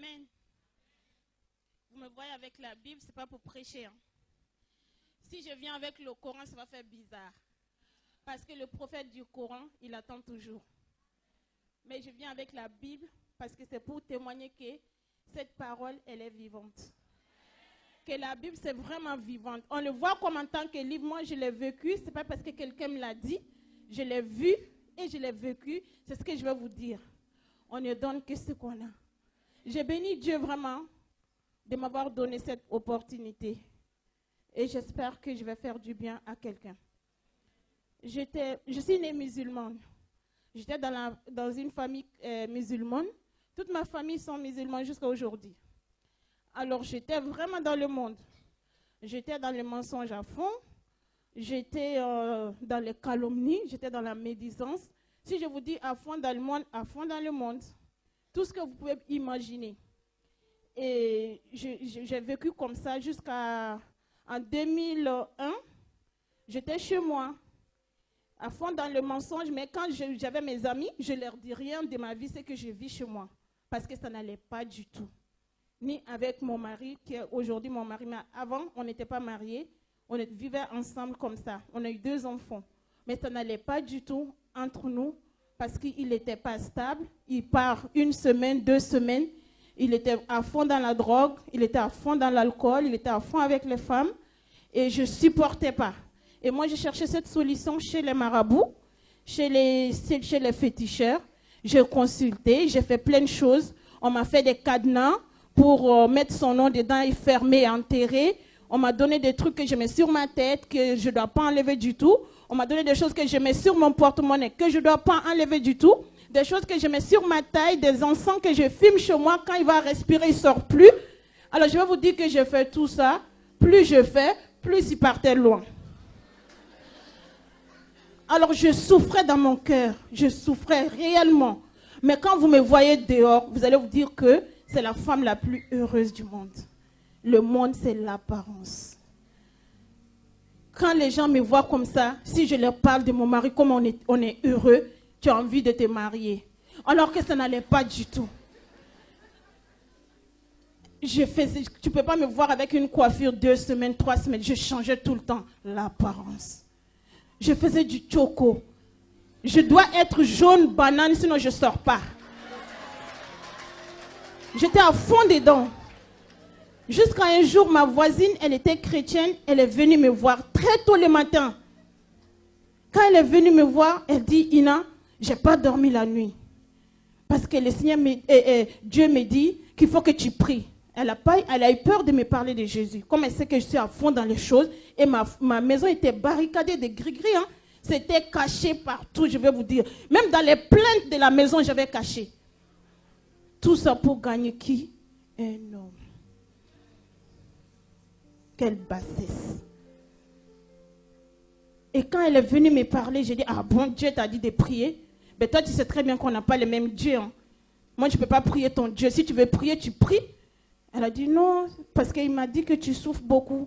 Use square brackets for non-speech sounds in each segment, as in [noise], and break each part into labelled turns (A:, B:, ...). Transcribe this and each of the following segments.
A: Amen. Vous me voyez avec la Bible, c'est pas pour prêcher. hein. Si je viens avec le Coran, ça va faire bizarre. Parce que le prophète du Coran, il attend toujours. Mais je viens avec la Bible parce que c'est pour témoigner que cette parole, elle est vivante. Que la Bible, c'est vraiment vivante. On le voit comme en tant que livre. Moi, je l'ai vécu. C'est pas parce que quelqu'un me l'a dit. Je l'ai vu et je l'ai vécu. C'est ce que je vais vous dire. On ne donne que ce qu'on a. J'ai béni Dieu vraiment de m'avoir donné cette opportunité. Et j'espère que je vais faire du bien à quelqu'un. Je suis née musulmane. J'étais dans, la- dans une famille euh, musulmane. Toute ma famille sont musulmans jusqu'à aujourd'hui. Alors j'étais vraiment dans le monde. J'étais dans le mensonge à fond. J'étais euh, dans les calomnies. J'étais dans la médisance. Si je vous dis à fond dans le monde, à fond dans le monde, tout ce que vous pouvez imaginer. Et j'ai vécu comme ça jusqu'à en 2001. J'étais chez moi, à fond dans le mensonge, mais quand j'avais mes amis, je leur dis rien de ma vie, c'est que je vis chez moi. Parce que ça n'allait pas du tout. Ni avec mon mari, qui est aujourd'hui mon mari, mais avant, on n'était pas mariés. On vivait ensemble comme ça. On a eu deux enfants. Mais ça n'allait pas du tout entre nous parce qu'il n'était pas stable. Il part une semaine, deux semaines. Il était à fond dans la drogue, il était à fond dans l'alcool, il était à fond avec les femmes. Et je ne supportais pas. Et moi, j'ai cherché cette solution chez les marabouts, chez les, chez les féticheurs. J'ai consulté, j'ai fait plein de choses. On m'a fait des cadenas pour euh, mettre son nom dedans et fermer enterrer. On m'a donné des trucs que je mets sur ma tête, que je ne dois pas enlever du tout. On m'a donné des choses que je mets sur mon porte-monnaie, que je ne dois pas enlever du tout. Des choses que je mets sur ma taille, des encens que je filme chez moi. Quand il va respirer, il ne sort plus. Alors je vais vous dire que je fais tout ça. Plus je fais, plus il partait loin. Alors je souffrais dans mon cœur, je souffrais réellement. Mais quand vous me voyez dehors, vous allez vous dire que c'est la femme la plus heureuse du monde. Le monde, c'est l'apparence. Quand les gens me voient comme ça, si je leur parle de mon mari, comme on est, on heureux, tu as envie de te marier. Alors que ça n'allait pas du tout. Je tu ne peux pas me voir avec une coiffure deux semaines, trois semaines. Je changeais tout le temps l'apparence. Je faisais du choco. Je dois être jaune banane, sinon je ne sors pas. J'étais à fond dedans. Jusqu'à un jour, ma voisine, elle était chrétienne, elle est venue me voir très tôt le matin. Quand elle est venue me voir, elle dit, Ina, j'ai pas dormi la nuit. Parce que le Seigneur, eh, eh, Dieu me dit qu'il faut que tu pries. Elle a, eu peur de me parler de Jésus. Comme elle sait que je suis à fond dans les choses, et ma, ma maison était barricadée de gris-gris. hein. C'était caché partout, je vais vous dire. Même dans les plaintes de la maison, j'avais caché. Tout ça pour gagner qui? Un homme. Quelle bassesse. Et quand elle est venue me parler, j'ai dit, ah bon, Dieu t'a dit de prier. Mais toi, tu sais très bien qu'on n'a pas le même Dieu. hein. Moi, je ne peux pas prier ton Dieu. Si tu veux prier, tu pries. Elle a dit, non, parce qu'il m'a dit que tu souffres beaucoup.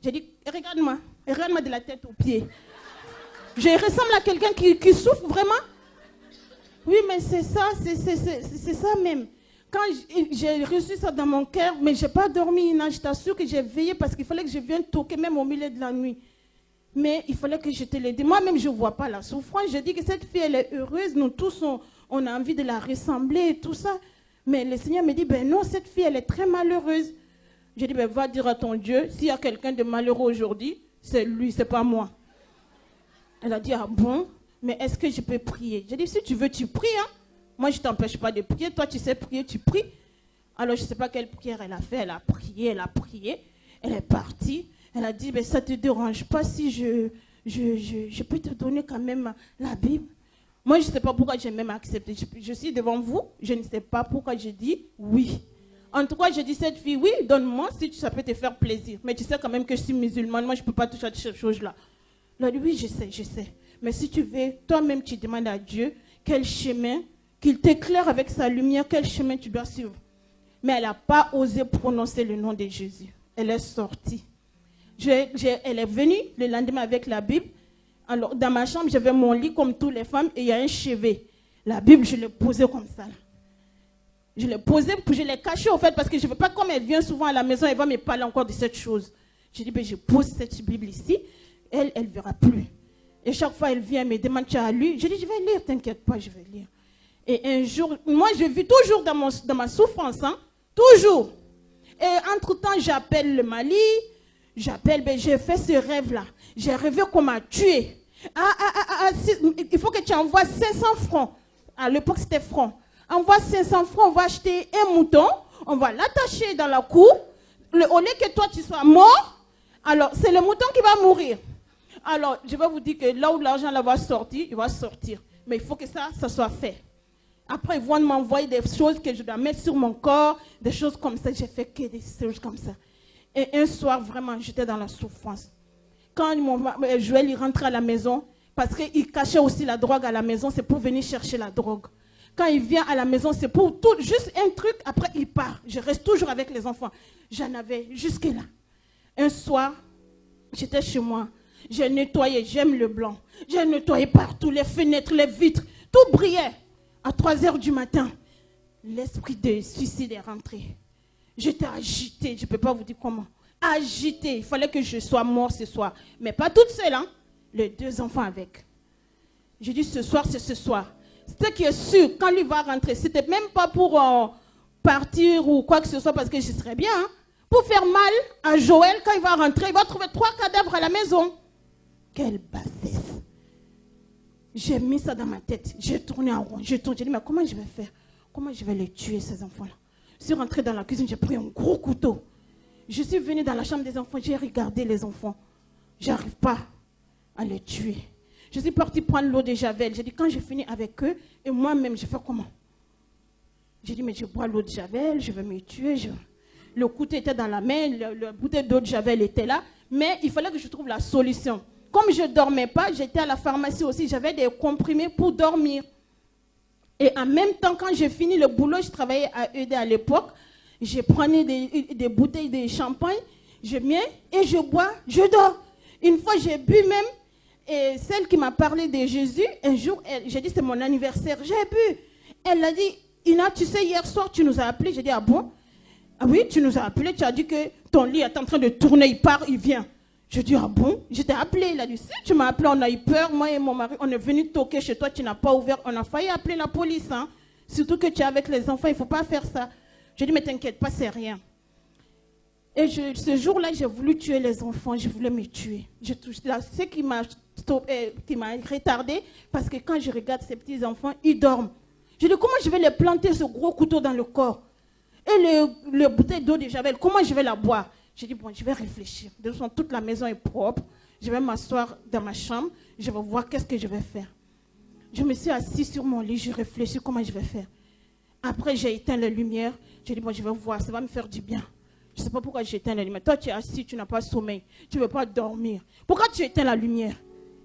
A: J'ai dit, regarde-moi, regarde-moi de la tête aux pieds. Je ressemble à quelqu'un qui, souffre vraiment. Oui, mais c'est ça, c'est ça même. Quand j'ai reçu ça dans mon cœur, mais je n'ai pas dormi, Ina, je t'assure que j'ai veillé parce qu'il fallait que je vienne toquer même au milieu de la nuit. Mais il fallait que je te le dise. Moi-même, je ne vois pas la souffrance. Je dis que cette fille, elle est heureuse. Nous tous, on, on a envie de la ressembler et tout ça. Mais le Seigneur me dit, ben non, cette fille, elle est très malheureuse. Je dis, ben va dire à ton Dieu, s'il y a quelqu'un de malheureux aujourd'hui, c'est lui, c'est pas moi. Elle a dit, ah bon, mais est-ce que je peux prier? J'ai dit, si tu veux, tu pries. Hein? Moi, je ne t'empêche pas de prier. Toi, tu sais prier, tu pries. Alors, je ne sais pas quelle prière elle a fait. Elle a prié, elle a prié. Elle est partie. Elle a dit, mais ça ne te dérange pas si je, je, je, je peux te donner quand même la Bible? Moi, je ne sais pas pourquoi j'ai même accepté. Je, je suis devant vous. Je ne sais pas pourquoi j'ai dit oui. En tout cas, j'ai dit cette fille, oui, donne-moi si ça peut te faire plaisir. Mais tu sais quand même que je suis musulmane. Moi, je ne peux pas toucher à ces choses-là. Elle a dit, oui, je sais, je sais. Mais si tu veux, toi-même, tu demandes à Dieu quel chemin, qu'il t'éclaire avec sa lumière, quel chemin tu dois suivre. Mais elle n'a pas osé prononcer le nom de Jésus. Elle est sortie. J'ai- elle est venue le lendemain avec la Bible. Alors, dans ma chambre, j'avais mon lit comme toutes les femmes et il y a un chevet. La Bible, je l'ai posée comme ça. Je l'ai posé, puis je l'ai caché, au fait, parce que je ne veux pas, comme elle vient souvent à la maison, elle va me parler encore de cette chose. J'ai dit, ben, je pose cette Bible ici, elle, elle ne verra plus. Et chaque fois, elle vient, elle me demande, tu as lu? Je dis, je vais lire, t'inquiète pas, je vais lire. Et un jour, moi, je vis toujours dans, mon, dans ma souffrance, hein, toujours. Et entre-temps, j'appelle le Mali, j'appelle, ben, j'ai fait ce rêve-là. J'ai rêvé qu'on m'a tué. Ah, ah, ah, ah, il faut que tu envoies 500 francs. À l'époque, c'était francs. Envoie 500 francs, on va acheter un mouton, on va l'attacher dans la cour. Le, au lieu que toi, tu sois mort, alors c'est le mouton qui va mourir. Alors, je vais vous dire que là où l'argent va sortir, il va sortir. Mais il faut que ça, ça soit fait. Après, ils vont m'envoyer des choses que je dois mettre sur mon corps, des choses comme ça. J'ai fait que des choses comme ça. Et un soir, vraiment, j'étais dans la souffrance. Quand mon, euh, Joël il rentrait à la maison, parce qu'il cachait aussi la drogue à la maison, c'est pour venir chercher la drogue. Quand il vient à la maison, c'est pour tout, juste un truc, après il part. Je reste toujours avec les enfants. J'en avais jusque-là. Un soir, j'étais chez moi. J'ai nettoyé, j'aime le blanc. J'ai nettoyé partout, les fenêtres, les vitres. Tout brillait. À 3 heures du matin, l'esprit de suicide est rentré. J'étais agitée, je ne peux pas vous dire comment. Agitée, il fallait que je sois mort ce soir. Mais pas toute seule, hein. Les deux enfants avec. J'ai dit ce soir, c'est ce soir. Ce qui est sûr, quand lui va rentrer, c'était même pas pour euh, partir ou quoi que ce soit, parce que je serais bien. Hein. Pour faire mal à Joël, quand il va rentrer, il va trouver trois cadavres à la maison. Quelle bassesse. J'ai mis ça dans ma tête. J'ai tourné en rond. J'ai tourné. J'ai dit, mais comment je vais faire? Comment je vais les tuer, ces enfants-là? Je suis rentrée dans la cuisine, j'ai pris un gros couteau. Je suis venue dans la chambre des enfants, j'ai regardé les enfants. J'arrive pas à les tuer. Je suis partie prendre l'eau de Javel. J'ai dit, quand j'ai fini avec eux, et moi-même, je fais comment? J'ai dit, mais je bois l'eau de Javel, je vais me tuer. Le couteau était dans la main, le, le bouteille d'eau de Javel était là, mais il fallait que je trouve la solution. Comme je ne dormais pas, j'étais à la pharmacie aussi, j'avais des comprimés pour dormir. Et en même temps, quand j'ai fini le boulot, je travaillais à ED à l'époque, je prenais des, bouteilles de champagne, je mets et je bois, je dors. Une fois, j'ai bu même, et celle qui m'a parlé de Jésus, un jour, j'ai dit c'est mon anniversaire, j'ai bu. Elle a dit, Ina, tu sais, hier soir, tu nous as appelé. J'ai dit, ah bon? Ah oui, tu nous as appelé, tu as dit que ton lit est en train de tourner, il part, il vient. Je dis, ah bon? J'étais appelé. Il a dit, si tu m'as appelé, on a eu peur. Moi et mon mari, on est venu toquer chez toi, tu n'as pas ouvert. On a failli appeler la police. Hein. Surtout que tu es avec les enfants, il ne faut pas faire ça. Je dis, mais t'inquiète pas, c'est rien. Et ce jour-là, j'ai voulu tuer les enfants, je voulais me tuer. Je, ce euh, qui m'a retardé, parce que quand je regarde ces petits enfants, ils dorment. Je dis, comment je vais les planter ce gros couteau dans le corps? Et le, le bouteille d'eau de Javel, comment je vais la boire? J'ai dit, bon, je vais réfléchir. De toute façon, toute la maison est propre. Je vais m'asseoir dans ma chambre. Je vais voir qu'est-ce que je vais faire. Je me suis assise sur mon lit. Je réfléchis comment je vais faire. Après, j'ai éteint la lumière. J'ai dit, bon, je vais voir. Ça va me faire du bien. Je ne sais pas pourquoi j'ai éteint la lumière. Toi, tu es assis, tu n'as pas sommeil. Tu ne veux pas dormir. Pourquoi tu éteins la lumière?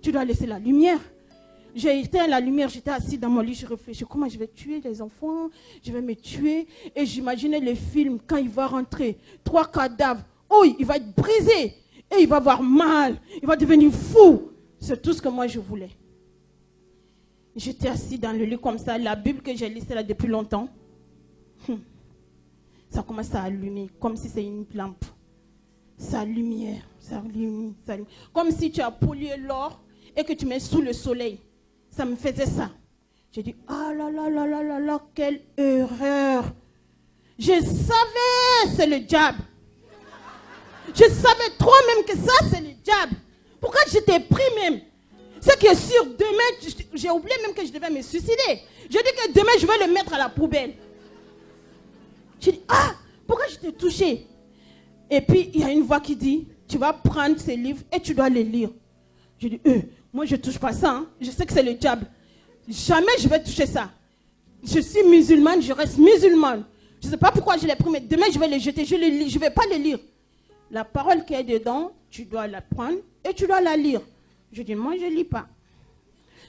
A: Tu dois laisser la lumière. J'ai éteint la lumière, j'étais assis dans mon lit, je réfléchis comment je vais tuer les enfants, je vais me tuer. Et j'imaginais les films quand il va rentrer, trois cadavres, Oh, il va être brisé. Et il va avoir mal. Il va devenir fou. C'est tout ce que moi je voulais. J'étais assis dans le lit comme ça. La Bible que j'ai lue là depuis longtemps. Hum. Ça commence à allumer comme si c'est une lampe. Sa lumière, ça allume, ça allume. Comme si tu as pollué l'or et que tu mets sous le soleil. Ça me faisait ça. J'ai dit, ah là là là là là là, quelle erreur. Je savais, c'est le diable. Je savais trop même que ça, c'est le diable. Pourquoi j'étais pris même? Ce qui est sûr, demain, j'ai oublié même que je devais me suicider. Je dis que demain, je vais le mettre à la poubelle. Je dis, ah, pourquoi je t'ai touché? Et puis, il y a une voix qui dit, tu vas prendre ces livres et tu dois les lire. Je dis, euh, moi, je ne touche pas ça. Hein. Je sais que c'est le diable. Jamais je vais toucher ça. Je suis musulmane, je reste musulmane. Je ne sais pas pourquoi je l'ai pris, mais demain, je vais les jeter. Je ne vais pas les lire. La parole qui est dedans, tu dois la prendre et tu dois la lire. Je dis, moi, je ne lis pas.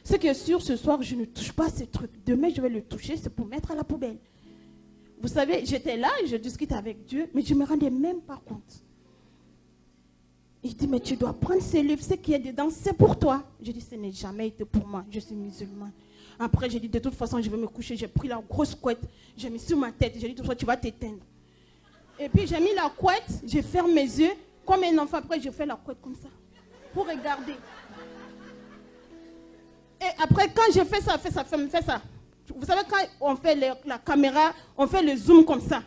A: Ce qui est sûr, ce soir, je ne touche pas ce truc. Demain, je vais le toucher, c'est pour mettre à la poubelle. Vous savez, j'étais là, je discutais avec Dieu, mais je ne me rendais même pas compte. Il dit, mais tu dois prendre ce livre, ce qui est dedans, c'est pour toi. Je dis, ce n'est jamais été pour moi, je suis musulmane. Après, j'ai dit, de toute façon, je vais me coucher. J'ai pris la grosse couette, j'ai mis sur ma tête. J'ai dit, façon, tu vas t'éteindre. Et puis, j'ai mis la couette, j'ai fermé mes yeux. Comme un enfant, après, je fais la couette comme ça. Pour regarder. Et après, quand j'ai fait ça, fait ça, fait, fait ça. Vous savez, quand on fait la caméra, on fait le zoom comme ça.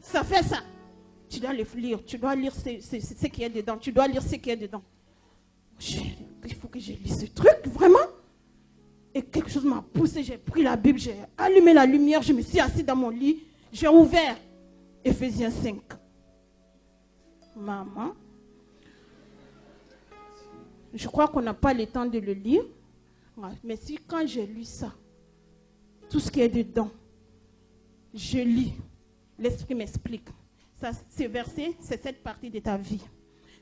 A: Ça fait ça. Tu dois le lire. Tu dois lire ce, ce, ce qui est dedans. Tu dois lire ce qui est dedans. il faut que je lise ce truc, vraiment. Et quelque chose m'a poussé. J'ai pris la Bible, j'ai allumé la lumière, je me suis assis dans mon lit. J'ai ouvert Ephésiens 5. Maman. Je crois qu'on n'a pas le temps de le lire. Mais si quand j'ai lu ça, tout ce qui est dedans, je lis, l'Esprit m'explique. Ces versets, c'est cette partie de ta vie.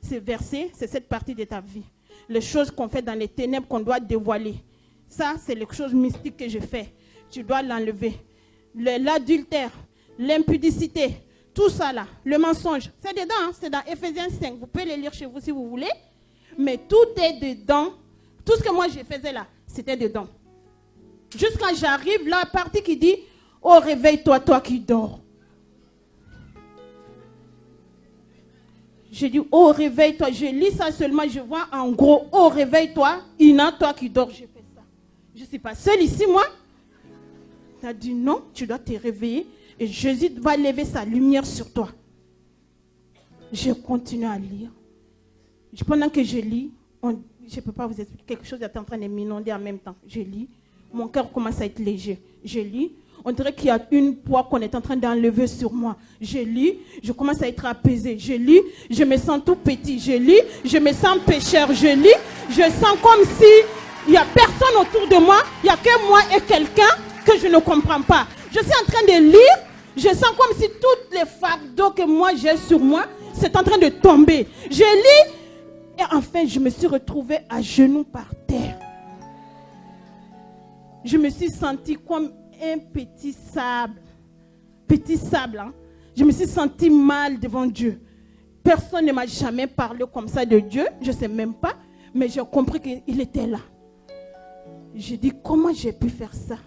A: Ces versets, c'est cette partie de ta vie. Les choses qu'on fait dans les ténèbres qu'on doit dévoiler. Ça, c'est les choses mystiques que je fais. Tu dois l'enlever. L'adultère, l'impudicité, tout ça là, le mensonge, c'est dedans, hein. c'est dans Ephésiens 5. Vous pouvez les lire chez vous si vous voulez. Mais tout est dedans. Tout ce que moi je faisais là, c'était dedans. Jusqu'à j'arrive, la partie qui dit Oh, réveille-toi, toi qui dors. Je dis Oh, réveille-toi. Je lis ça seulement, je vois en gros Oh, réveille-toi, Ina, toi qui dors. Je fais ça. Je ne suis pas seule ici, moi. Tu as dit non, tu dois te réveiller et Jésus va lever sa lumière sur toi. Je continue à lire. Pendant que je lis, je ne peux pas vous expliquer, quelque chose est en train de m'inonder en même temps. Je lis, mon cœur commence à être léger. Je lis, on dirait qu'il y a une poids qu'on est en train d'enlever sur moi. Je lis, je commence à être apaisé. Je lis, je me sens tout petit. Je lis, je me sens pécheur. Je lis, je sens comme si il n'y a personne autour de moi. Il n'y a que moi et quelqu'un que je ne comprends pas. Je suis en train de lire, je sens comme si toutes les fardeaux que moi j'ai sur moi, c'est en train de tomber. Je lis et enfin je me suis retrouvée à genoux par terre. Je me suis sentie comme un petit sable. Petit sable. Hein. Je me suis sentie mal devant Dieu. Personne ne m'a jamais parlé comme ça de Dieu. Je ne sais même pas. Mais j'ai compris qu'il était là. J'ai dit, comment j'ai pu faire ça?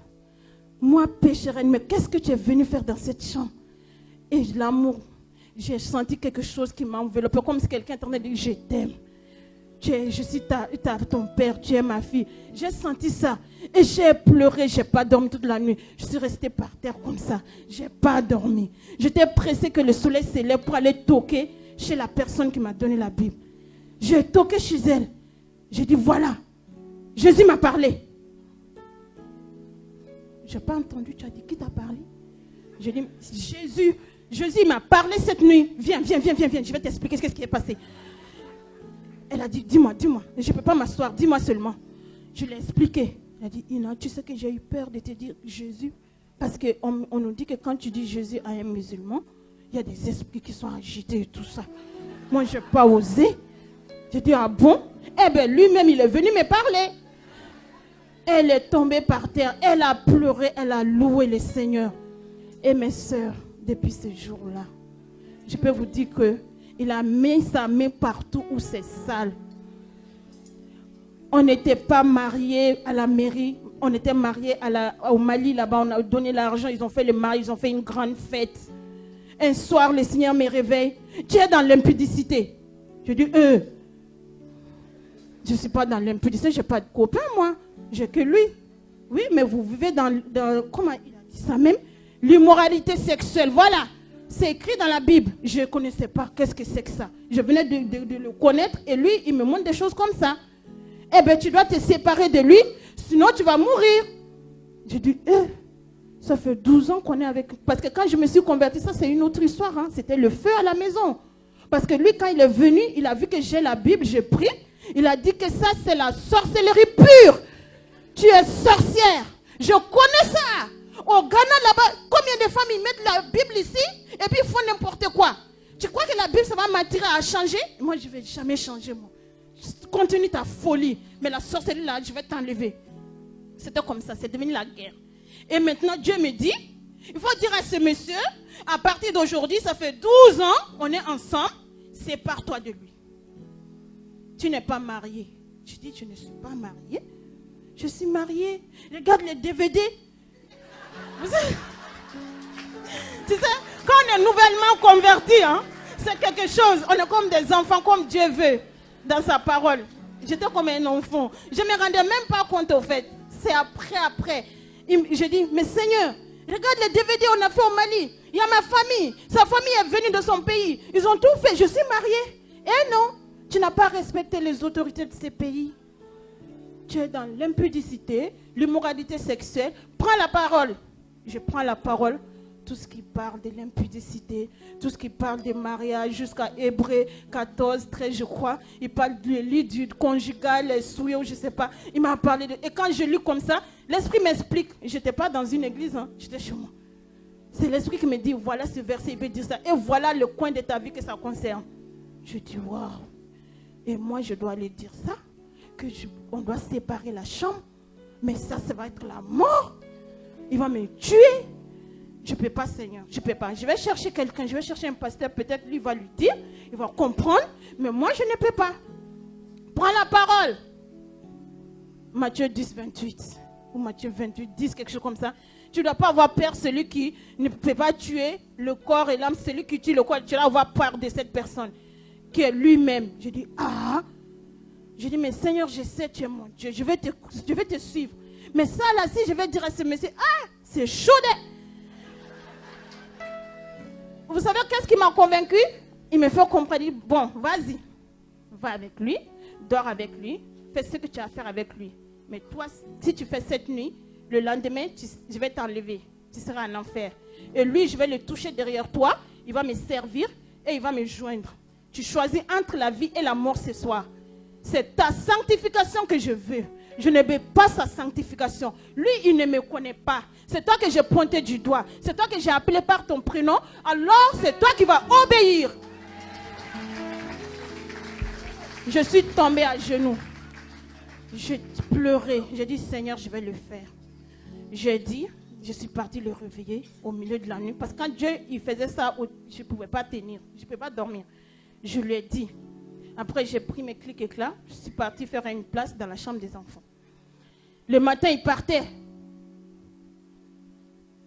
A: Moi, pécheresse, mais qu'est-ce que tu es venu faire dans cette chambre? Et l'amour, j'ai senti quelque chose qui m'a enveloppé, comme si quelqu'un était en train de dire, je t'aime je suis ta, ton père, tu es ma fille. J'ai senti ça. Et j'ai pleuré, j'ai pas dormi toute la nuit. Je suis restée par terre comme ça. J'ai pas dormi. J'étais pressée que le soleil s'élève pour aller toquer chez la personne qui m'a donné la Bible. J'ai toqué chez elle. J'ai dit, voilà, Jésus m'a parlé. Je n'ai pas entendu, tu as dit, qui t'a parlé? J'ai dit, Jésus, Jésus m'a parlé cette nuit. Viens, viens, viens, viens, viens, je vais t'expliquer ce qui est passé. Elle a dit, dis-moi, dis-moi. Je ne peux pas m'asseoir, dis-moi seulement. Je l'ai expliqué. Elle a dit, Ina, tu sais que j'ai eu peur de te dire Jésus. Parce qu'on on nous dit que quand tu dis Jésus à un musulman, il y a des esprits qui sont agités et tout ça. Moi, je n'ai pas osé. J'ai dit, ah bon? Eh bien, lui-même, il est venu me parler. Elle est tombée par terre. Elle a pleuré. Elle a loué le Seigneur. Et mes soeurs, depuis ce jour-là, je peux vous dire que il a mis sa main partout où c'est sale. On n'était pas mariés à la mairie. On était mariés au Mali là-bas. On a donné l'argent. Ils ont fait le mari. Ils ont fait une grande fête. Un soir, le Seigneur me réveille. Tu es dans l'impudicité. Je dis, euh, je ne suis pas dans l'impudicité. Je n'ai pas de copain, moi. J'ai que lui. Oui, mais vous vivez dans, comment il a dit ça même? L'immoralité sexuelle. Voilà. C'est écrit dans la Bible. Je ne connaissais pas. Qu'est-ce que c'est que ça Je venais de, le connaître et lui, il me montre des choses comme ça. Eh bien, tu dois te séparer de lui, sinon tu vas mourir. J'ai dit, eh, ça fait 12 ans qu'on est avec. Parce que quand je me suis converti, ça c'est une autre histoire. Hein. C'était le feu à la maison. Parce que lui, quand il est venu, il a vu que j'ai la Bible, j'ai pris. Il a dit que ça, c'est la sorcellerie pure. Tu es sorcière. Je connais ça. Au Ghana, là-bas, combien de femmes ils mettent la Bible ici et puis font n'importe quoi Tu crois que la Bible, ça va m'attirer à changer? Moi, je ne vais jamais changer, moi. Continue ta folie. Mais la sorcellerie, là, je vais t'enlever. C'était comme ça, c'est devenu la guerre. Et maintenant, Dieu me dit, il faut dire à ce monsieur, à partir d'aujourd'hui, ça fait 12 ans, on est ensemble, sépare-toi de lui. Tu n'es pas marié. Je dis, je ne suis pas marié. Je suis mariée. Regarde les DVD. Tu sais, quand on est nouvellement converti, hein, c'est quelque chose. On est comme des enfants, comme Dieu veut, dans sa parole. J'étais comme un enfant. Je ne me rendais même pas compte, au fait. C'est après, après. Je dis, mais Seigneur, regarde les DVD on a fait au Mali. Il y a ma famille. Sa famille est venue de son pays. Ils ont tout fait. Je suis mariée. Eh non, tu n'as pas respecté les autorités de ces pays. Tu es dans l'impudicité, l'immoralité sexuelle. Prends la parole. Je prends la parole tout ce qui parle de l'impudicité, tout ce qui parle des mariages jusqu'à Hébreu 14, 13, je crois. Il parle du lit du conjugal, les souillons, je ne sais pas. Il m'a parlé de... Et quand je lis comme ça, l'Esprit m'explique. Je n'étais pas dans une église, hein. j'étais chez moi. C'est l'Esprit qui me dit, voilà ce verset, il veut dire ça. Et voilà le coin de ta vie que ça concerne. Je dis, waouh. Et moi, je dois aller dire ça, que on doit séparer la chambre. Mais ça, ça va être la mort. Il va me tuer. Je ne peux pas, Seigneur. Je ne peux pas. Je vais chercher quelqu'un. Je vais chercher un pasteur. Peut-être lui va lui dire. Il va comprendre. Mais moi, je ne peux pas. Prends la parole. Matthieu 10, 28. Ou Matthieu 28, 10, quelque chose comme ça. Tu ne dois pas avoir peur. Celui qui ne peut pas tuer le corps et l'âme. Celui qui tue le corps. Tu dois avoir peur de cette personne. Qui est lui-même. Je dis, ah. Je dis, mais Seigneur, je sais, tu es mon Dieu. Je vais te, je te suivre. Mais ça, là, si je vais dire à ce monsieur, ah, c'est chaud. Vous savez qu'est-ce qui m'a convaincu? Il me fait comprendre, bon, vas-y, va avec lui, dors avec lui, fais ce que tu as à faire avec lui. Mais toi, si tu fais cette nuit, le lendemain, je vais t'enlever. Tu seras en enfer. Et lui, je vais le toucher derrière toi, il va me servir et il va me joindre. Tu choisis entre la vie et la mort ce soir. C'est ta sanctification que je veux. Je ne veux pas sa sanctification. Lui, il ne me connaît pas. C'est toi que j'ai pointé du doigt. C'est toi que j'ai appelé par ton prénom. Alors, c'est toi qui vas obéir. Je suis tombée à genoux. J'ai pleuré. J'ai dit, Seigneur, je vais le faire. J'ai dit, je suis partie le réveiller au milieu de la nuit. Parce que quand Dieu il faisait ça, je ne pouvais pas tenir. Je ne pouvais pas dormir. Je lui ai dit. Après, j'ai pris mes clics éclats. Je suis partie faire une place dans la chambre des enfants. Le matin, il partait.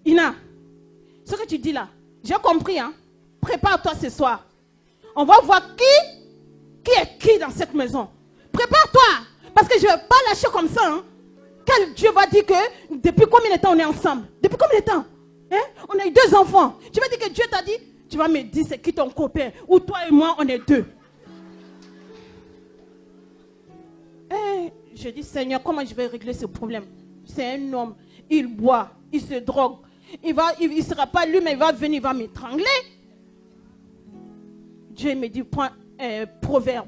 A: Ina, ce que tu dis là, j'ai compris. Hein? Prépare-toi ce soir. On va voir qui, qui est qui dans cette maison. Prépare-toi. Parce que je ne vais pas lâcher comme ça. Hein? Dieu va dire que depuis combien de temps on est ensemble? Depuis combien de temps? Hein? On a eu deux enfants. Tu vas dire que Dieu t'a dit Tu vas me dire c'est qui ton copain? Ou toi et moi, on est deux. Je dis Seigneur, comment je vais régler ce problème? C'est un homme. Il boit, il se drogue, il ne il, sera pas lui, mais il va venir, il va m'étrangler. Dieu me dit, point, un proverbe,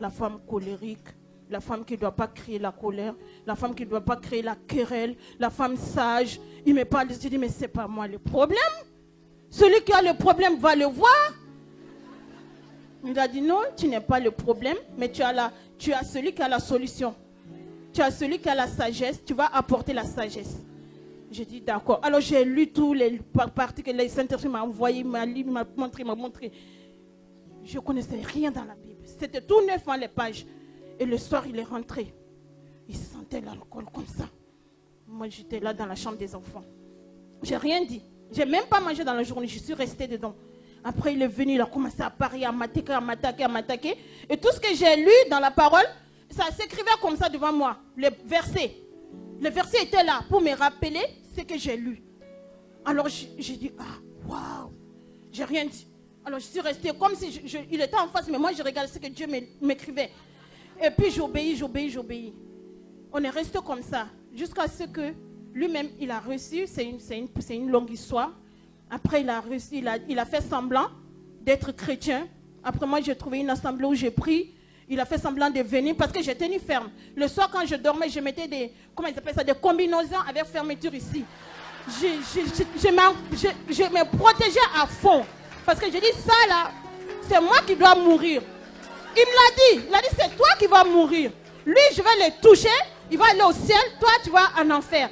A: la femme colérique, la femme qui ne doit pas créer la colère, la femme qui ne doit pas créer la querelle, la femme sage. Il me parle, je dis, mais ce n'est pas moi le problème. Celui qui a le problème va le voir. Il a dit, non, tu n'es pas le problème, mais tu as, la, tu as celui qui a la solution. Tu as celui qui a la sagesse, tu vas apporter la sagesse. J'ai dit d'accord. Alors j'ai lu tous les parties que les Saint-Esprit m'a envoyé, m'a lu, m'a montré, m'a montré. Je ne connaissais rien dans la Bible. C'était tout neuf en les pages. Et le soir, il est rentré. Il sentait l'alcool comme ça. Moi, j'étais là dans la chambre des enfants. J'ai rien dit. J'ai même pas mangé dans la journée. Je suis restée dedans. Après, il est venu, il a commencé à parler, à m'attaquer, à m'attaquer, à m'attaquer. Et tout ce que j'ai lu dans la parole, ça s'écrivait comme ça devant moi. Les versets. Le verset était là pour me rappeler ce que j'ai lu. Alors j'ai dit, ah, waouh, j'ai rien dit. Alors je suis restée comme si il était en face, mais moi je regardais ce que Dieu m'écrivait. Et puis j'obéis, j'obéis, j'obéis. On est resté comme ça jusqu'à ce que lui-même, il a reçu, c'est une, une, une, longue histoire. Après, il a reçu, il a, fait semblant d'être chrétien. Après, moi, j'ai trouvé une assemblée où j'ai pris. Il a fait semblant de venir parce que j'ai tenu ferme. Le soir, quand je dormais, je mettais des, comment ils appellent ça, des combinaisons avec fermeture ici. Je, je, je, me protégeais à fond. Parce que j'ai dit, ça là, c'est moi qui dois mourir. Il me l'a dit. Il a dit, c'est toi qui vas mourir. Lui, je vais le toucher. Il va aller au ciel. Toi, tu vas en enfer.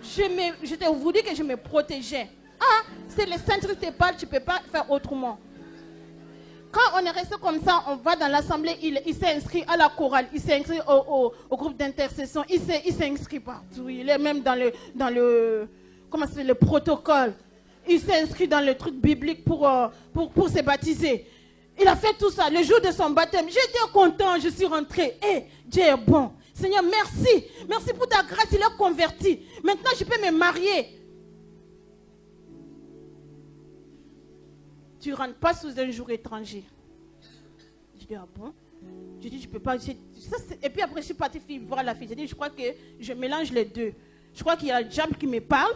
A: Je, me, je t'ai voulu que je me protégeais. Ah, c'est le Saint-Christ te parle, tu ne peux pas faire autrement. quand on est resté comme ça, on va dans l'assemblée, il, s'est inscrit à la chorale, il s'est inscrit au, au- groupe d'intercession, il s'est, inscrit partout. Il est même dans le, dans le, comment s'appelle, le protocole. Il s'est inscrit dans le truc biblique pour, euh, pour, pour se baptiser. Il a fait tout ça le jour de son baptême. J'étais content, je suis rentré. Eh, Dieu est bon. Seigneur, merci. Merci pour ta grâce, il est converti. Maintenant, je peux me marier. Tu ne rentres pas sous un jour étranger. Je dis, ah bon? Je dis, je peux pas. ça, et puis après, je suis partie voir la fille. J'ai dit, je crois que je mélange les deux. Je crois qu'il y a le diable qui me parle.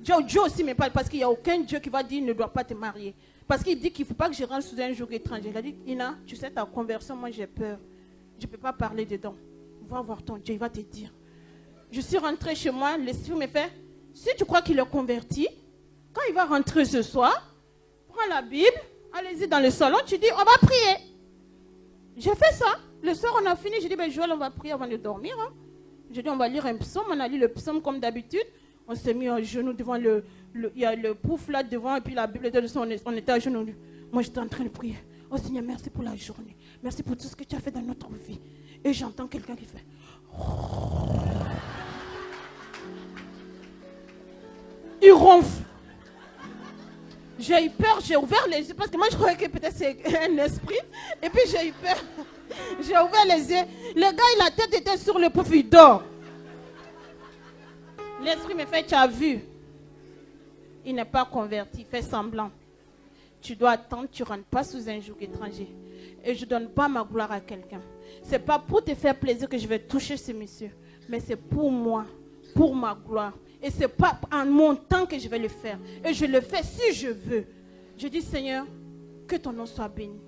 A: Dieu, Dieu aussi me parle parce qu'il n'y a aucun Dieu qui va dire ne doit pas te marier. Parce qu'il dit qu'il ne faut pas que je rentre sous un jour étranger. Il a dit, Ina, tu sais, ta conversion, moi j'ai peur. Je ne peux pas parler dedans. Va voir ton Dieu, il va te dire. Je suis rentrée chez moi, l'esprit me fait, si tu crois qu'il est converti, quand il va rentrer ce soir, prends la Bible, allez-y dans le salon, tu dis, on va prier. J'ai fait ça. Le soir, on a fini. J'ai dit, ben, Joël, on va prier avant de dormir. hein. J'ai dit, on va lire un psaume. On a lu le psaume comme d'habitude. On s'est mis à genoux devant le. le- Il y a le pouf là devant, et puis la Bible était dessus. On, était à genoux. Moi, j'étais en train de prier. Oh Seigneur, merci pour la journée. Merci pour tout ce que tu as fait dans notre vie. Et j'entends quelqu'un qui fait. J'ai eu peur, j'ai ouvert les yeux parce que moi je croyais que peut-être c'est un esprit. Et puis j'ai eu peur. [laughs] J'ai ouvert les yeux. Le gars, la tête était sur le pouf, il dort. L'esprit me fait, tu as vu? Il n'est pas converti, il fait semblant. Tu dois attendre, tu ne rentres pas sous un joug étranger. Et je ne donne pas ma gloire à quelqu'un. Ce n'est pas pour te faire plaisir que je vais toucher ce monsieur, mais c'est pour moi, pour ma gloire. Et ce n'est pas en mon temps que je vais le faire. Et je le fais si je veux. Je dis, Seigneur, que ton nom soit béni.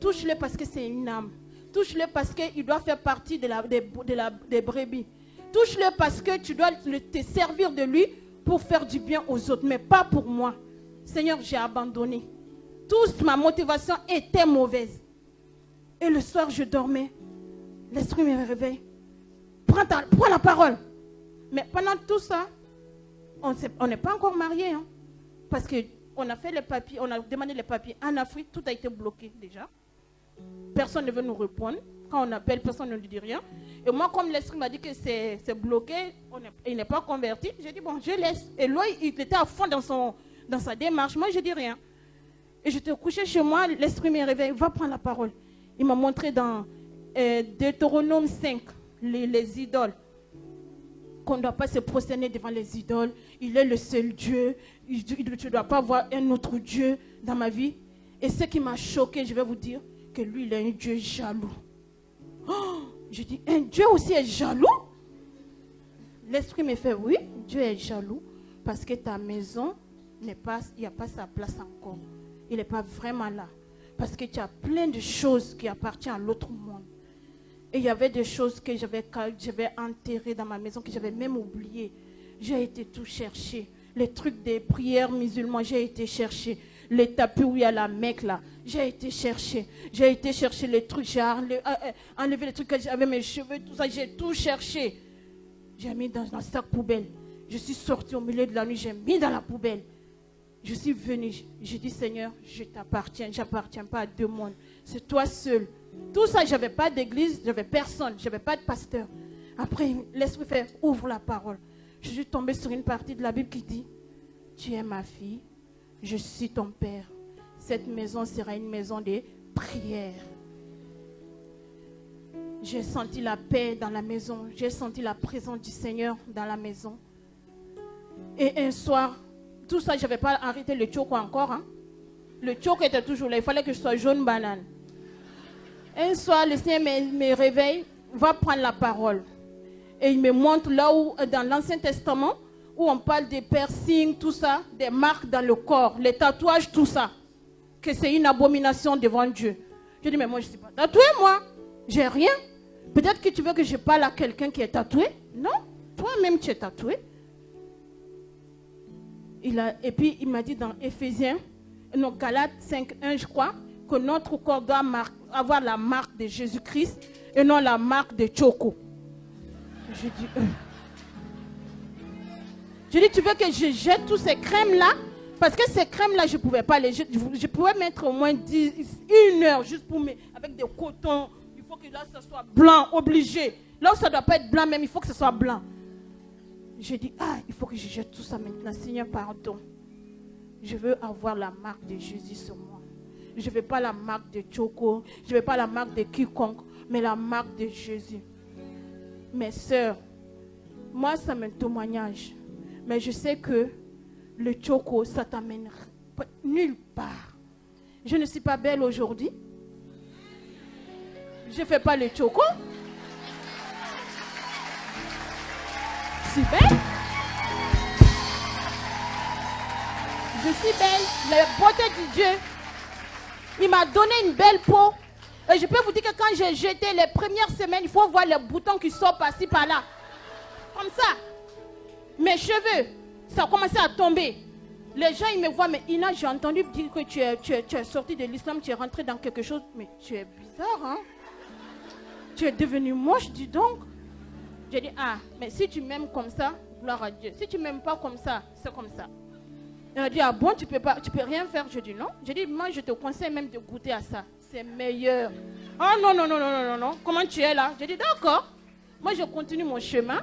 A: Touche-le parce que c'est une âme. Touche-le parce qu'il doit faire partie de la, des, brebis. Touche-le parce que tu dois te servir de lui pour faire du bien aux autres, mais pas pour moi. Seigneur, j'ai abandonné. Toute ma motivation était mauvaise. Et le soir, je dormais. L'esprit me réveille. Prends la parole. Mais pendant tout ça, on n'est pas encore mariés. hein. parce qu'on a fait les papiers, on a demandé les papiers en Afrique, tout a été bloqué déjà. Personne ne veut nous répondre. Quand on appelle, personne ne nous dit rien. Et moi, comme l'esprit m'a dit que c'est bloqué, on il n'est pas converti, j'ai dit, bon, je laisse. Et lui, il était à fond dans, son, sa démarche. Moi, je dis rien. Et j'étais couché chez moi, l'esprit me réveille, va prendre la parole. Il m'a montré dans euh, Deutéronome 5, les, les idoles qu'on ne doit pas se prosterner devant les idoles. Il est le seul Dieu. Tu ne dois pas voir un autre Dieu dans ma vie. Et ce qui m'a choqué, je vais vous dire, que lui, il est un Dieu jaloux. Oh, je dis, un Dieu aussi est jaloux? L'esprit me fait, oui, Dieu est jaloux parce que ta maison n'est pas, il n'y a pas sa place encore. Il n'est pas vraiment là. Parce que tu as plein de choses qui appartiennent à l'autre monde. Et il y avait des choses que j'avais j'avais enterrées dans ma maison, que j'avais même oubliées. J'ai été tout chercher. Les trucs des prières musulmanes, j'ai été chercher. Les tapis où il y a la Mecque là, j'ai été chercher. J'ai été chercher les trucs, j'ai enlevé, euh, euh, enlevé les trucs que j'avais, mes cheveux, tout ça, j'ai tout cherché. J'ai mis dans un sac poubelle. Je suis sortie au milieu de la nuit, j'ai mis dans la poubelle. Je suis venue, j'ai dit Seigneur, je t'appartiens, j'appartiens pas à deux mondes. C'est toi seul. Tout ça, j'avais pas d'église, j'avais personne, j'avais pas de pasteur. Après, l'esprit fait ouvre la parole. Je suis tombée sur une partie de la Bible qui dit Tu es ma fille, je suis ton père. Cette maison sera une maison de prière. J'ai senti la paix dans la maison. J'ai senti la présence du Seigneur dans la maison. Et un soir, tout ça, je n'avais pas arrêté le choco encore. hein. Le choco était toujours là. Il fallait que je sois jaune banane. Un soir, le Seigneur me, réveille, va prendre la parole. Et il me montre là où, dans l'Ancien Testament, où on parle des piercings, tout ça, des marques dans le corps, les tatouages, tout ça. Que c'est une abomination devant Dieu. Je dis, mais moi, je ne suis pas tatouée, moi. J'ai rien. Peut-être que tu veux que je parle à quelqu'un qui est tatoué? Non, toi-même, tu es tatoué. Il a, et puis, il m'a dit dans Éphésiens, non, Galates 5.1, je crois, que notre corps doit mar- avoir la marque de Jésus-Christ et non la marque de Choco. Je dis, euh. je dis, tu veux que je jette tous ces crèmes-là? Parce que ces crèmes-là, je ne pouvais pas les. Je, je, pouvais mettre au moins 10, une heure juste pour mettre avec des cotons. Il faut que là, ça soit blanc, obligé. Là ça ne doit pas être blanc, même, il faut que ce soit blanc. J'ai dit, ah, il faut que je jette tout ça maintenant. Seigneur, pardon. Je veux avoir la marque de Jésus sur moi. Je ne veux pas la marque de Choco. Je ne veux pas la marque de quiconque, mais la marque de Jésus. Mes soeurs, moi, ça un témoignage. Mais je sais que le Choco, ça t'amène nulle part. Je ne suis pas belle aujourd'hui. Je ne fais pas le Choco. Je belle. Je suis belle. La beauté de Dieu il m'a donné une belle peau. Et je peux vous dire que quand j'ai jeté les premières semaines, il faut voir les boutons qui sortent par-ci, par-là. Comme ça. Mes cheveux, ça a commencé à tomber. Les gens, ils me voient, mais Ina, j'ai entendu dire que tu es, tu es, sorti de l'islam, tu es rentré dans quelque chose. Mais tu es bizarre, hein? Tu es devenu moche, dis donc. J'ai dit, ah, mais si tu m'aimes comme ça, gloire à Dieu. Si tu m'aimes pas comme ça, c'est comme ça. Il a dit, ah bon, tu peux, pas, tu peux rien faire. Je dis, non. J'ai dit, moi, je te conseille même de goûter à ça. C'est meilleur. Ah non, non, non, non, non, non, non. Comment tu es là? J'ai dit, d'accord. Moi, je continue mon chemin.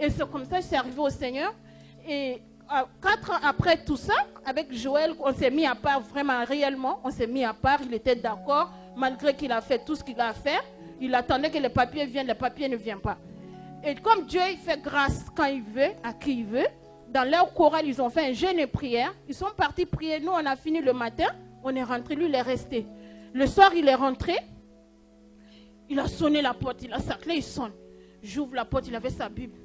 A: Et c'est comme ça je suis au Seigneur. Et euh, quatre ans après tout ça, avec Joël, on s'est mis à part vraiment, réellement. On s'est mis à part. Il était d'accord, malgré qu'il a fait tout ce qu'il a à faire. Il attendait que les papiers viennent. Les papiers ne viennent pas. Et comme Dieu il fait grâce quand il veut, à qui il veut, dans leur chorale, ils ont fait un jeûne et prière. Ils sont partis prier. Nous, on a fini le matin. On est rentré. Lui, il est resté. Le soir, il est rentré. Il a sonné la porte. Il a sa clé, il sonne. J'ouvre la porte. Il avait sa Bible.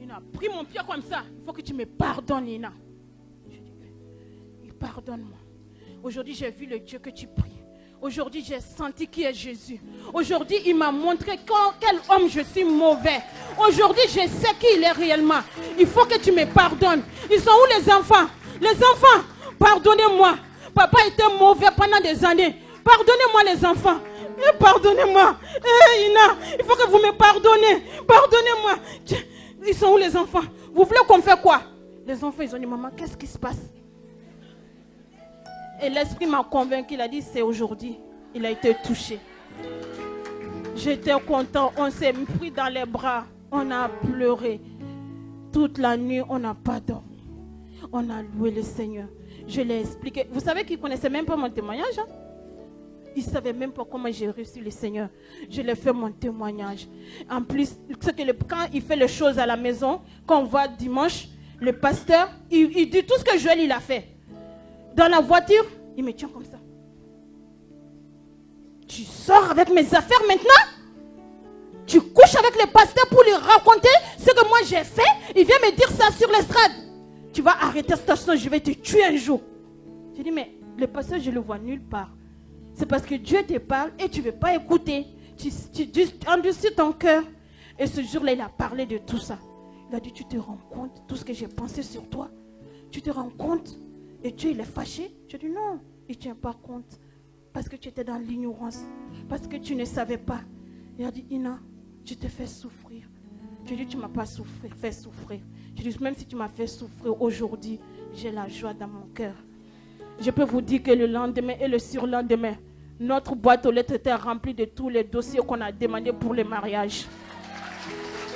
A: Il a pris mon pied comme ça. Il faut que tu me pardonnes, Nina. Je dis, pardonne-moi. Aujourd'hui, j'ai vu le Dieu que tu pries. Aujourd'hui, j'ai senti qui est Jésus. Aujourd'hui, il m'a montré quel homme je suis mauvais. Aujourd'hui, je sais qui il est réellement. Il faut que tu me pardonnes. Ils sont où les enfants? Les enfants, pardonnez-moi. Papa était mauvais pendant des années. Pardonnez-moi les enfants. Pardonnez-moi. Ina, il faut que vous me pardonnez. Pardonnez-moi. Ils sont où les enfants? Vous voulez qu'on fait quoi? Les enfants, ils ont dit, maman, qu'est-ce qui se passe? Et l'Esprit m'a convaincu, il a dit, c'est aujourd'hui. Il a été touché. J'étais content, on s'est pris dans les bras, on a pleuré. Toute la nuit, on n'a pas dormi. On a loué le Seigneur. Je l'ai expliqué. Vous savez qu'il ne connaissait même pas mon témoignage. Hein? Il ne savait même pas comment j'ai reçu le Seigneur. Je l'ai fait mon témoignage. En plus, que quand il fait les choses à la maison, quand on voit dimanche, le pasteur, il, il dit tout ce que Joël il a fait dans la voiture, il me tient comme ça. Tu sors avec mes affaires maintenant Tu couches avec les pasteurs pour lui raconter ce que moi j'ai fait Il vient me dire ça sur l'estrade. Tu vas arrêter cette station, je vais te tuer un jour. Je dis, mais le pasteur, je le vois nulle part. C'est parce que Dieu te parle et tu ne veux pas écouter. Tu, tu, ton cœur. Et ce jour-là, il a parlé de tout ça. Il a dit, tu te rends compte tout ce que j'ai pensé sur toi Tu te rends compte et Dieu, il est fâché. Je dis non, il ne tient pas compte. Parce que tu étais dans l'ignorance. Parce que tu ne savais pas. Il a dit, Ina, je te fais souffrir. Je dis, tu ne m'as pas souffrir, fait souffrir. Je dis, même si tu m'as fait souffrir aujourd'hui, j'ai la joie dans mon cœur. Je peux vous dire que le lendemain et le surlendemain, notre boîte aux lettres était remplie de tous les dossiers qu'on a demandés pour le mariage.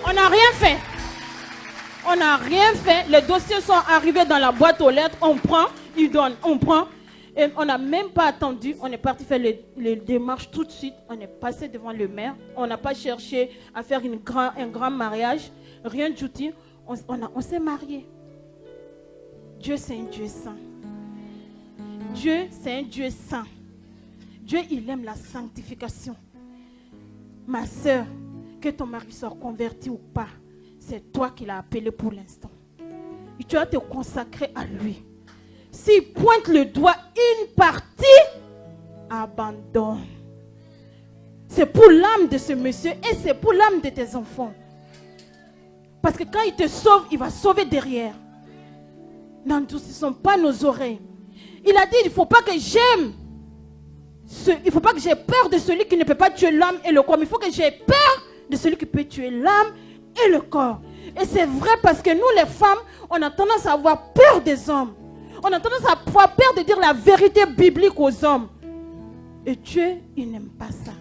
A: On n'a rien fait. On n'a rien fait. Les dossiers sont arrivés dans la boîte aux lettres. On prend, ils donnent, on prend. On n'a même pas attendu. On est parti faire les, démarches tout de suite. On est passé devant le maire. On n'a pas cherché à faire un grand mariage. Rien du tout. On, on s'est marié. Dieu, c'est un Dieu saint. Dieu, c'est un Dieu saint. Dieu, il aime la sanctification. Ma soeur, que ton mari soit converti ou pas, c'est toi qui l'as appelé pour l'instant. Tu vas te consacrer à lui. S'il pointe le doigt une partie, abandonne. C'est pour l'âme de ce monsieur et c'est pour l'âme de tes enfants. Parce que quand il te sauve, il va sauver derrière. sont pas nos oreilles. Il a dit, il ne faut pas que j'aime. il ne faut pas que j'ai peur de celui qui ne peut pas tuer l'âme et le corps. Il faut que j'ai peur de celui qui peut tuer l'âme et le corps. Et c'est vrai parce que nous, les femmes, on a tendance à avoir peur des hommes. On a tendance à peur de dire la vérité biblique aux hommes. Et Dieu, il n'aime pas ça.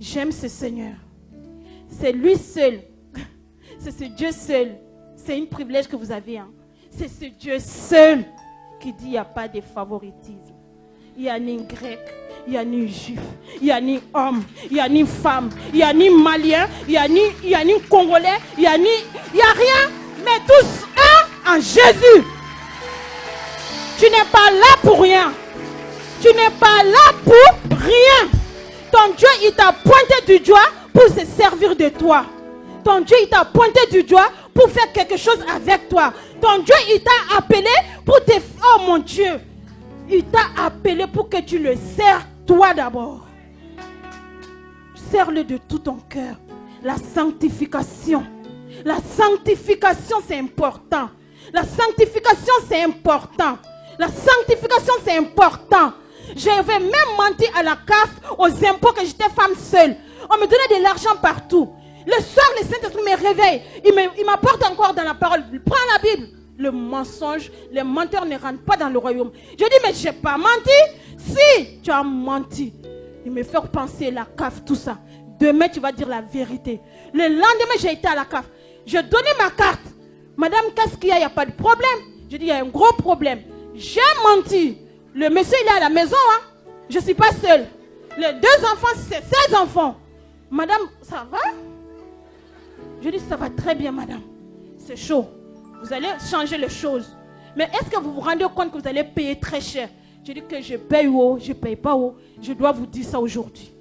A: J'aime ce Seigneur. C'est lui seul. C'est ce Dieu seul. C'est un privilège que vous avez. Hein. C'est ce Dieu seul qui dit il n'y a pas de favoritisme. Il n'y a ni grec, il n'y a ni juif, il n'y a ni homme, il n'y a ni femme, il n'y a ni malien, il n'y a, ni, a ni congolais, il n'y a ni. A rien, mais tous un en Jésus. Tu n'es pas là pour rien. Tu n'es pas là pour rien. Ton Dieu, il t'a pointé du doigt pour se servir de toi. Ton Dieu, il t'a pointé du doigt pour faire quelque chose avec toi. Ton Dieu, il t'a appelé pour te... Oh mon Dieu. Il t'a appelé pour que tu le sers toi d'abord. Sers-le de tout ton cœur. La sanctification. La sanctification, c'est important. La sanctification, c'est important. La sanctification, c'est important. J'avais même menti à la CAF aux impôts que j'étais femme seule. On me donnait de l'argent partout. Le soir, le Saint-Esprit me réveille. Il m'apporte encore dans la parole. Prends la Bible. Le mensonge, les menteurs ne rentrent pas dans le royaume. Je dis, mais je n'ai pas menti. Si tu as menti, il me fait penser la CAF, tout ça. Demain, tu vas dire la vérité. Le lendemain, j'ai été à la CAF. Je donnais ma carte. Madame, qu'est-ce qu'il y a? Il n'y a pas de problème. Je dis, il y a un gros problème. J'ai menti. Le monsieur, il est à la maison. Hein? Je ne suis pas seule. Les deux enfants, c'est ses enfants. Madame, ça va? Je dis, ça va très bien, madame. C'est chaud. Vous allez changer les choses. Mais est-ce que vous vous rendez compte que vous allez payer très cher? Je dis que je paye haut, je ne paye pas haut. Je dois vous dire ça aujourd'hui.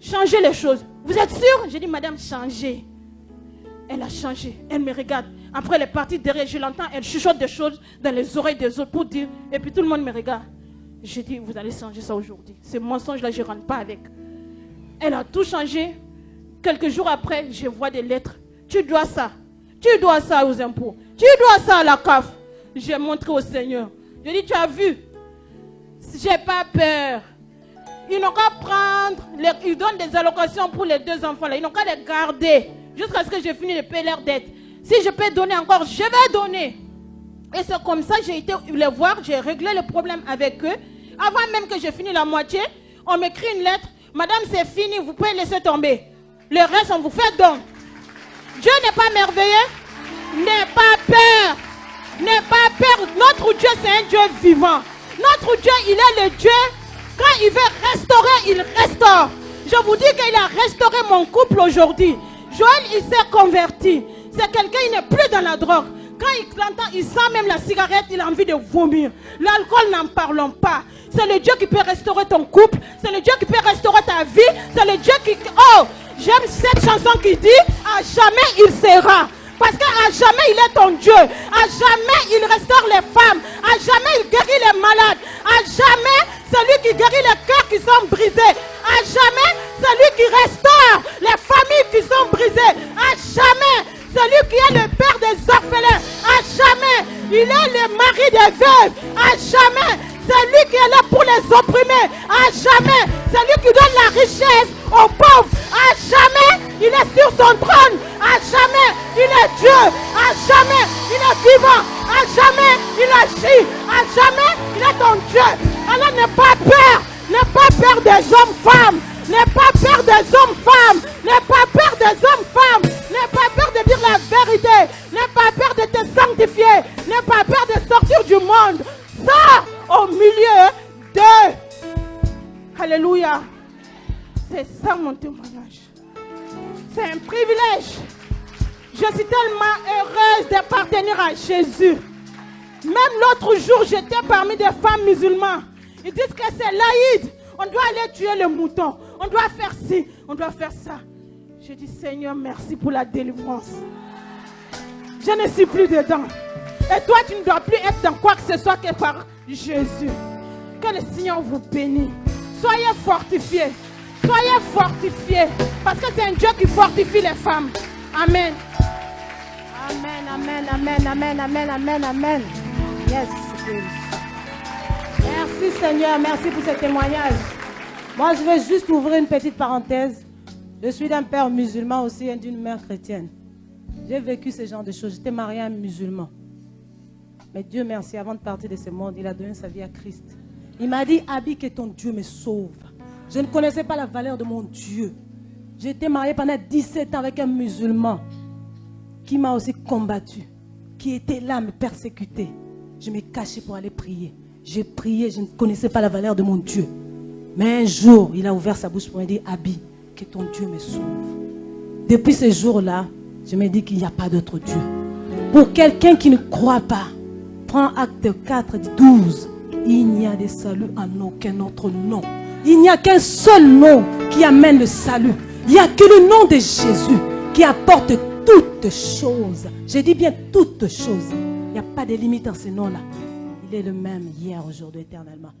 A: Changez les choses. Vous êtes sûr Je dis, madame, changez. Elle a changé. Elle me regarde. Après, elle est partie derrière. Je l'entends. Elle chuchote des choses dans les oreilles des autres pour dire. Et puis tout le monde me regarde. Je dis, vous allez changer ça aujourd'hui. Ce mensonge-là, je ne rentre pas avec. Elle a tout changé. Quelques jours après, je vois des lettres. Tu dois ça. Tu dois ça aux impôts. Tu dois ça à la CAF. J'ai montré au Seigneur. Je dis, tu as vu? J'ai pas peur. Ils n'ont qu'à prendre. ils donnent des allocations pour les deux enfants. Là. Ils n'ont qu'à les garder jusqu'à ce que j'ai fini de payer leurs dettes. Si je peux donner encore, je vais donner. Et c'est comme ça j'ai été les voir, j'ai réglé le problème avec eux. Avant même que j'ai fini la moitié, on m'écrit une lettre. Madame, c'est fini, vous pouvez laisser tomber. Le reste, on vous fait don. Dieu n'est pas merveilleux. N'aie pas peur. N'aie pas peur. Notre Dieu, c'est un Dieu vivant. Notre Dieu, il est le Dieu. Quand il veut restaurer, il restaure. Je vous dis qu'il a restauré mon couple aujourd'hui. Joël, il s'est converti. C'est quelqu'un, il n'est plus dans la drogue. Quand il l'entend, il sent même la cigarette, il a envie de vomir. L'alcool, n'en parlons pas. C'est le Dieu qui peut restaurer ton couple. C'est le Dieu qui peut restaurer ta vie. C'est le Dieu qui... Oh, j'aime cette chanson qui dit, à jamais il sera. Parce qu'à jamais il est ton Dieu. À jamais il restaure les femmes. À jamais il guérit les malades. À jamais c'est lui qui guérit les cœurs qui sont brisés. À jamais c'est lui qui restaure les familles qui sont brisées. À jamais celui qui est le père des orphelins, à jamais, il est le mari des veuves, à jamais, c'est lui qui est là pour les opprimer, à jamais, c'est lui qui donne la richesse aux pauvres, à jamais, il est sur son trône, à jamais, il est Dieu, à jamais, il est vivant, à jamais, il agit, à jamais, il est ton Dieu. Alors n'aie pas peur, n'aie pas peur des hommes-femmes, N'aie pas peur des hommes-femmes. N'aie pas peur des hommes-femmes. N'aie pas peur de dire la vérité. N'aie pas peur de te sanctifier. N'aie pas peur de sortir du monde. Ça, au milieu de... Alléluia. C'est ça mon témoignage. C'est un privilège. Je suis tellement heureuse d'appartenir à Jésus. Même l'autre jour, j'étais parmi des femmes musulmanes. Ils disent que c'est l'Aïd. On doit aller tuer le mouton. On doit faire ci. On doit faire ça. Je dis, Seigneur, merci pour la délivrance. Je ne suis plus dedans. Et toi, tu ne dois plus être dans quoi que ce soit que par Jésus. Que le Seigneur vous bénisse. Soyez fortifiés. Soyez fortifiés. Parce que c'est un Dieu qui fortifie les femmes. Amen.
B: Amen, amen, amen, amen, amen, amen, amen. Yes. Merci Seigneur, merci pour ce témoignage. Moi, je vais juste ouvrir une petite parenthèse. Je suis d'un père musulman aussi et d'une mère chrétienne. J'ai vécu ce genre de choses. J'étais mariée à un musulman. Mais Dieu merci, avant de partir de ce monde, il a donné sa vie à Christ. Il m'a dit, Abi, que ton Dieu me sauve. Je ne connaissais pas la valeur de mon Dieu. J'ai été mariée pendant 17 ans avec un musulman qui m'a aussi combattu, qui était là à me persécuter. Je me cachais pour aller prier. J'ai prié, je ne connaissais pas la valeur de mon Dieu. Mais un jour, il a ouvert sa bouche pour me dire, Abi, que ton Dieu me sauve. Depuis ce jour-là, je me dis qu'il n'y a pas d'autre Dieu. Pour quelqu'un qui ne croit pas, prends acte 4, 12. Il n'y a de salut en aucun autre nom. Il n'y a qu'un seul nom qui amène le salut. Il n'y a que le nom de Jésus qui apporte toutes choses. Je dis bien toutes choses. Il n'y a pas de limite en ce nom-là. Il est le même hier, aujourd'hui, éternellement.